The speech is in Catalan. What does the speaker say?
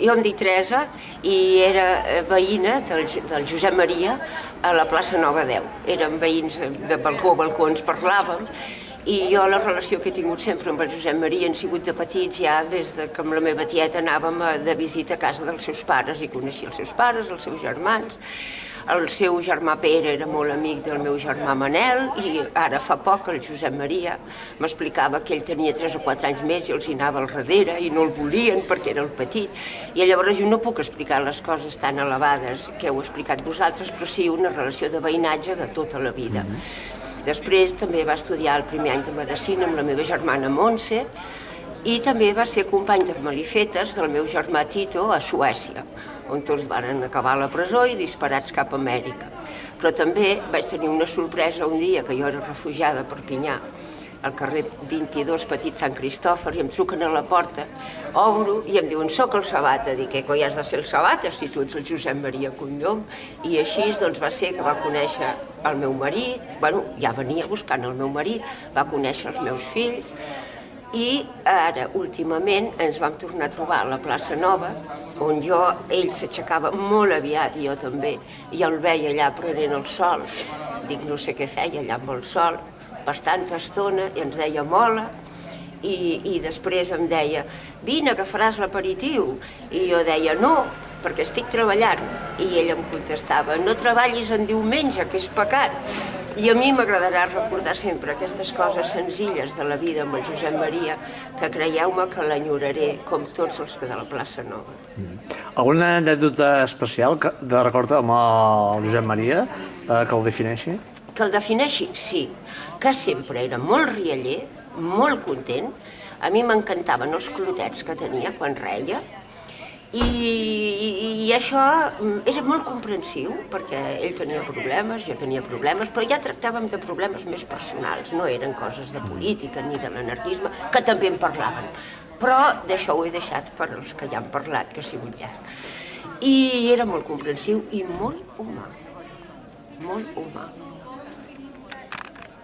Jo em dic Teresa i era eh, veïna del, del Josep Maria a la plaça Nova 10. Érem veïns de balcó a balcó, ens parlàvem i jo la relació que he tingut sempre amb el Josep Maria han sigut de petits ja des de que amb la meva tieta anàvem de visita a casa dels seus pares i coneixia els seus pares, els seus germans. El seu germà Pere era molt amic del meu germà Manel i ara fa poc el Josep Maria m'explicava que ell tenia 3 o 4 anys més i els hi anava al darrere i no el volien perquè era el petit. I llavors jo no puc explicar les coses tan elevades que heu explicat vosaltres, però sí una relació de veïnatge de tota la vida. Mm -hmm. Després també va estudiar el primer any de Medicina amb la meva germana Montse i també va ser company de malifetes del meu germà Tito a Suècia, on tots van acabar a la presó i disparats cap a Amèrica. Però també vaig tenir una sorpresa un dia que jo era refugiada a Perpinyà, al carrer 22 Petit Sant Cristòfor i em truquen a la porta, obro i em diuen soc el Sabata, dic que coi has de ser el Sabata si tu ets el Josep Maria Condom i així doncs va ser que va conèixer el meu marit, bueno, ja venia buscant el meu marit, va conèixer els meus fills i ara, últimament, ens vam tornar a trobar a la plaça Nova, on jo, ell s'aixecava molt aviat, i jo també, i el veia allà prenent el sol. Dic, no sé què feia allà amb el sol, bastanta estona i ens deia mola i, i després em deia vine que faràs l'aperitiu i jo deia no perquè estic treballant i ell em contestava no treballis en diumenge que és pecat i a mi m'agradarà recordar sempre aquestes coses senzilles de la vida amb el Josep Maria, que creieu-me que l'enyoraré com tots els que de la plaça Nova. Mm. Alguna anècdota especial de record amb el Josep Maria eh, que el defineixi? Que el defineixi? Sí que sempre era molt rialler, molt content. A mi m'encantaven els clotets que tenia quan reia, i, i, això mm, era molt comprensiu, perquè ell tenia problemes, jo tenia problemes, però ja tractàvem de problemes més personals, no eren coses de política ni de l'anarquisme, que també en parlaven. Però d'això ho he deixat per als que ja han parlat, que ha sigut llarg. I era molt comprensiu i molt humà, molt humà.